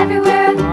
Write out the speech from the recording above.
everywhere.